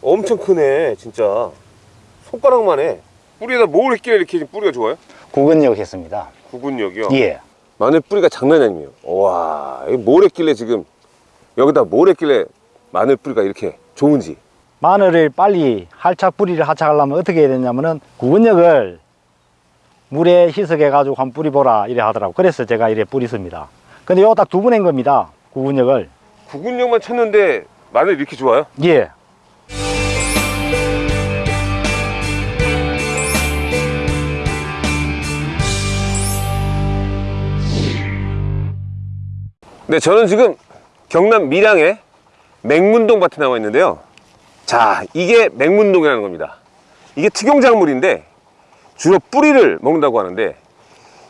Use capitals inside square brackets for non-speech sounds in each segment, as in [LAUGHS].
엄청 크네 진짜 손가락만 해 뿌리에다 뭘 했길래 이렇게 뿌리가 좋아요? 구근역 했습니다. 구근력이요? 예. 마늘 뿌리가 장난이 아니에요 와 이거 뭘 했길래 지금 여기다 뭘 했길래 마늘 뿌리가 이렇게 좋은지 마늘을 빨리 할착 뿌리를 하착하려면 어떻게 해야 되냐면은 구근역을 물에 희석해 가지고 한 뿌리 보라 이래 하더라고. 그래서 제가 이래 뿌리습니다. 근데 요거 딱두 번 한 겁니다. 구근역을. 구근력만 쳤는데 마늘 이렇게 좋아요? 예. 네, 저는 지금 경남 밀양의 맹문동 밭에 나와 있는데요. 자, 이게 맹문동이라는 겁니다. 이게 특용작물인데 주로 뿌리를 먹는다고 하는데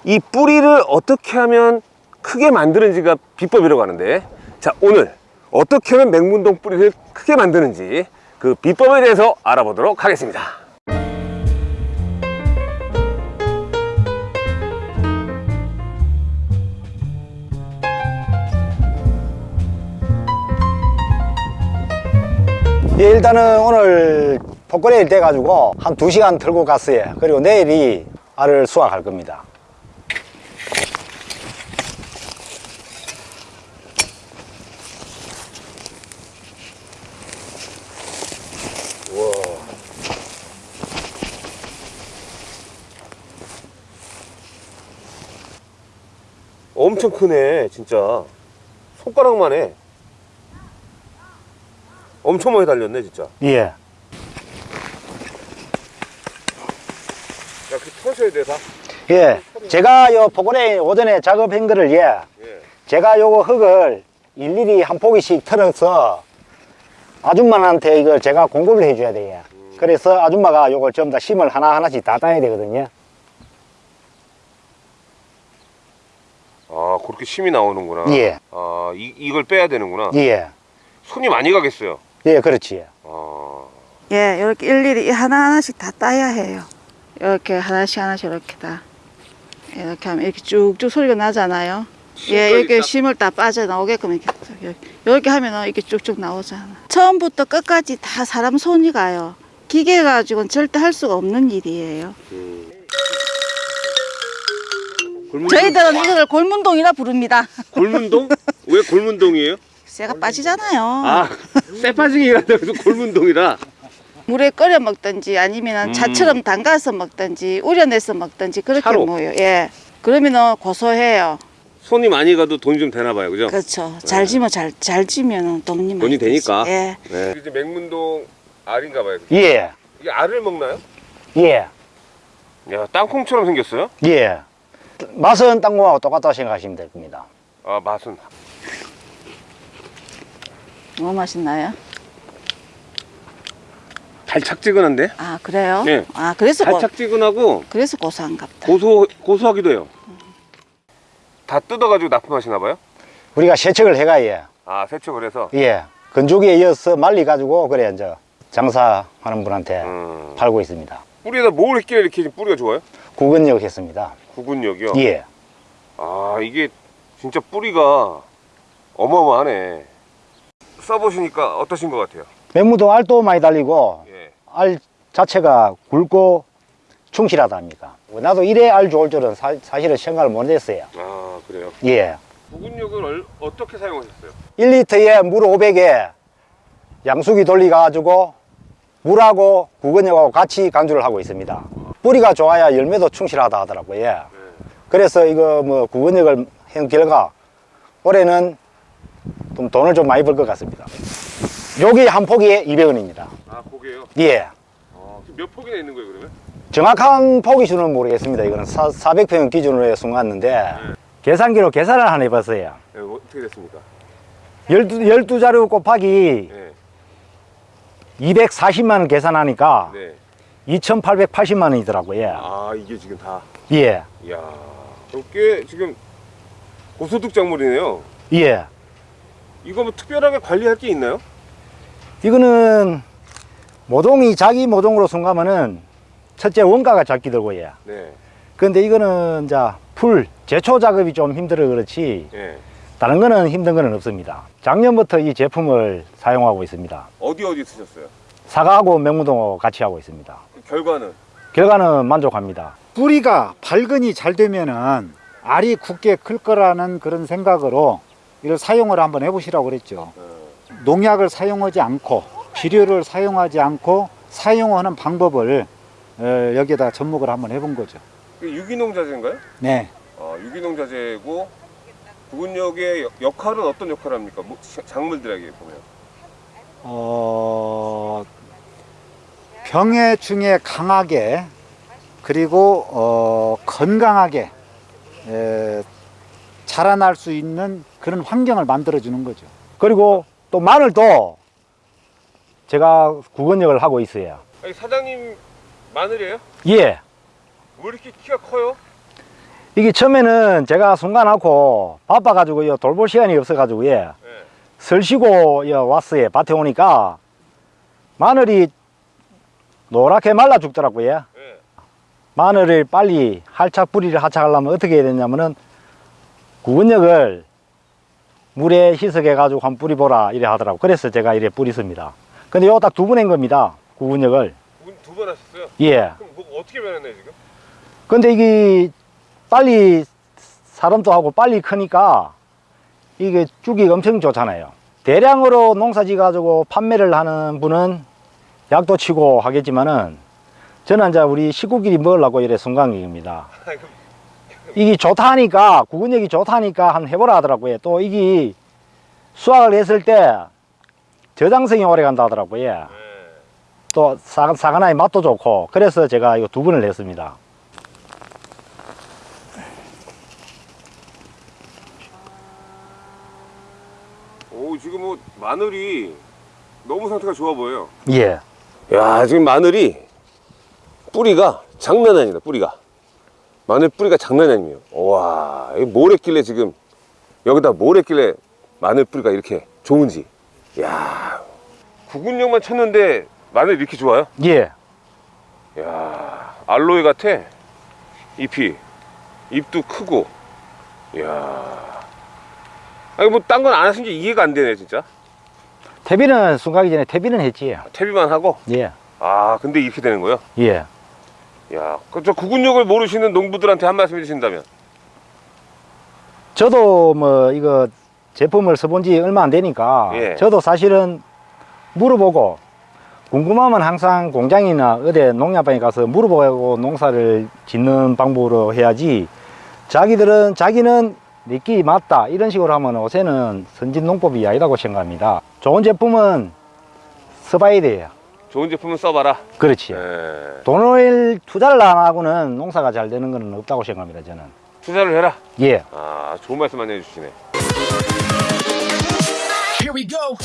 이 뿌리를 어떻게 하면 크게 만드는지가 비법이라고 하는데 자, 오늘 어떻게 하면 맹문동 뿌리를 크게 만드는지 그 비법에 대해서 알아보도록 하겠습니다. 예, 일단은 오늘 복거래일 돼 가지고 한 두시간 틀고 갔어요. 그리고 내일이 알을 수확할 겁니다. 엄청 크네, 진짜. 손가락만 해. 엄청 많이 달렸네, 진짜. 예. 야, 그 터셔야 돼, 다. 예. 제가 요 복거래 오전에 작업한 거를 예. 예. 제가 요거 흙을 일일이 한 포기씩 털어서 아줌마한테 이걸 제가 공급을 해줘야 돼요. 그래서 아줌마가 요걸 전부 다 심을 하나하나씩 다 따야 되거든요. 아, 그렇게 심이 나오는구나. 예. 아, 이, 이걸 빼야 되는구나. 예. 손이 많이 가겠어요. 예, 그렇지. 아, 예, 이렇게 일일이 하나하나씩 다 따야 해요. 이렇게 하나씩 하나씩 이렇게 다. 이렇게 하면 이렇게 쭉쭉 소리가 나잖아요. 예, 이렇게 딱- 심을 다 빠져나오게끔 이렇게, 이렇게, 이렇게 하면은 이렇게 쭉쭉 나오잖아. 처음부터 끝까지 다 사람 손이 가요. 기계 가지고는 절대 할 수가 없는 일이에요. 음. 저희들은 이걸 골문동이라 부릅니다. 골문동? 왜 골문동이에요? 쇠가 빠지잖아요. 아, 쇠파징이라 그래서 골문동이라. 물에 끓여 먹든지 아니면 음. 차처럼 담가서 먹든지 우려내서 먹든지 그렇게 차로? 먹어요. 예. 그러면은 고소해요. 손이 많이 가도 돈이 좀 되나 봐요, 그죠? 그렇죠. 잘 지면 잘, 잘 지면은 돈이 많이 돈이 되니까. 되지. 예. 네. 이제 맹문동 알인가 봐요. 예. 이게 알을 먹나요? 예. 야, 땅콩처럼 생겼어요? 예. 맛은 땅콩하고 똑같다고 생각하시면 될 겁니다. 아, 맛은. 뭐 맛있나요? 달짝지근한데? 아 그래요? 네. 아 그래서 고, 달짝지근하고 그래서 고소한갑다. 고소, 고소하기도 해요. 다 뜯어가지고 납품하시나 봐요? 우리가 세척을 해가야 아, 세척을 해서. 예. 건조기에 이어서 말리가지고 그래 이제 장사하는 분한테 음. 팔고 있습니다. 뿌리에다 뭘 했길래 이렇게 뿌리가 좋아요? 구근역 했습니다. 구근력이요? 예. 아, 이게 진짜 뿌리가 어마어마하네. 써보시니까 어떠신 것 같아요? 맨무동 알도 많이 달리고 예. 알 자체가 굵고 충실하다 합니까? 나도 이래 알 좋을 줄은 사, 실은 생각을 못 했어요. 아, 그래요? 예. 구근력을 얼- 어떻게 사용하셨어요? 1리터에 물 500에 양수기 돌리가지고 물하고 구근역하고 같이 간주를 하고 있습니다. 뿌리가 좋아야 열매도 충실하다 하더라고요. 예. 그래서 이거 뭐 구근역을 한 결과 올해는 좀 돈을 좀 많이 벌 것 같습니다. 여기 한 포기에 200원입니다. 아, 고개요? 예. 아, 몇 폭이나 있는 거예요, 그러면? 정확한 포기 수는 모르겠습니다. 이거는 사, 400평 기준으로 해 숨갔는데 계산기로 계산을 하나 해봤어요. 네, 어떻게 됐습니까? 12, 12자루 곱하기 네. 240만 원 계산하니까 네. 2,880만 원이더라고요. 아, 이게 지금 다. 예. 이야. 꽤 지금 고소득 작물이네요. 예. 이거 뭐 특별하게 관리할 게 있나요? 이거는 모종이 자기 모종으로 순가면은 첫째 원가가 작게 들고 예. 네. 근데 이거는 이제 풀 제초 작업이 좀 힘들어 그렇지 예. 다른 거는 힘든 거는 없습니다. 작년부터 이 제품을 사용하고 있습니다. 어디 어디 쓰셨어요? 사과하고 명무동 같이 하고 있습니다. 결과는 결과는 만족합니다. 뿌리가 발근이 잘 되면은 알이 굳게 클 거라는 그런 생각으로 이걸 사용을 한번 해보시라고 그랬죠. 농약을 사용하지 않고 비료를 사용하지 않고 사용하는 방법을 어, 여기에다 접목을 한번 해본 거죠. 그 유기농 자재인가요? 네. 어, 유기농 자재고 부근역의 역- 역할은 어떤 역할을 합니까? 뭐, 자- 작물들에게 보면 어, 병해 중에 강하게 그리고 어, 건강하게 에, 자라날 수 있는 그런 환경을 만들어 주는 거죠. 그리고 또 마늘도 제가 구건역을 하고 있어요. 아니, 사장님 마늘이에요? 예. 왜 이렇게 키가 커요? 이게 처음에는 제가 순간하고 바빠가지고 요 돌볼 시간이 없어가지고 예. 네. 설 쉬고 여 왔어요. 밭에 오니까 마늘이 노랗게 말라 죽더라고요. 네. 마늘을 빨리 할착 뿌리를 하착하려면 어떻게 해야 되냐면은 구근역을 물에 희석해 가지고 한 뿌리 보라 이래 하더라고. 그래서 제가 이래 뿌리습니다. 근데 요 딱 두 번 한 겁니다. 구근역을. 두 번 하셨어요? 예. 그럼 뭐 어떻게 변했나요 지금? 근데 이게 빨리 사람도 하고 빨리 크니까 이게 쭉이 엄청 좋잖아요. 대량으로 농사지 가지고 판매를 하는 분은 약도 치고 하겠지만은 저는 이제 우리 식구끼리 먹으려고 이래 순간객입니다. [LAUGHS] 이게 좋다니까 구근역이 좋다니까 한번 해보라 하더라고요. 또 이게 수확을 했을 때 저장성이 오래 간다 하더라고요. 네. 또 사, 사과나의 맛도 좋고 그래서 제가 이거 두 번을 했습니다. 오 지금 뭐 마늘이 너무 상태가 좋아 보여요. 예. 야 지금 마늘이 뿌리가 장난 아니다 뿌리가 마늘 뿌리가 장난이 아니에요 와 이뭘 했길래 지금 여기다 뭘 했길래 마늘 뿌리가 이렇게 좋은지 야 구근력만 쳤는데 마늘 이렇게 좋아요? 예. 야 알로에 같아 잎이 잎도 크고 야 아니 뭐 딴 건 안 하신 게 이해가 안 되네 진짜 퇴비는 순가기 전에 퇴비는 했지. 하고 예. 아 근데 이렇게 되는 거예요? 예. 야, 그저 구근력을 모르시는 농부들한테 한 말씀 해주신다면? 저도 뭐 이거 제품을 써본 지 얼마 안 되니까 예. 저도 사실은 물어보고 궁금하면 항상 공장이나 어디 농약방에 가서 물어보고 농사를 짓는 방법으로 해야지 자기들은 자기는 내끼 맞다 이런 식으로 하면 요새는 선진 농법이 아니라고 생각합니다 좋은 제품은 써봐야 돼요 좋은 제품은 써봐라. 그렇지 예. 돈을 투자를 안 하고는 농사가 잘 되는 건 없다고 생각합니다 저는 투자를 해라. 예. 아, 좋은 말씀 많이 해주시네. Here we go.